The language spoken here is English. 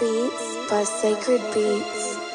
Beats by Sacred Beats.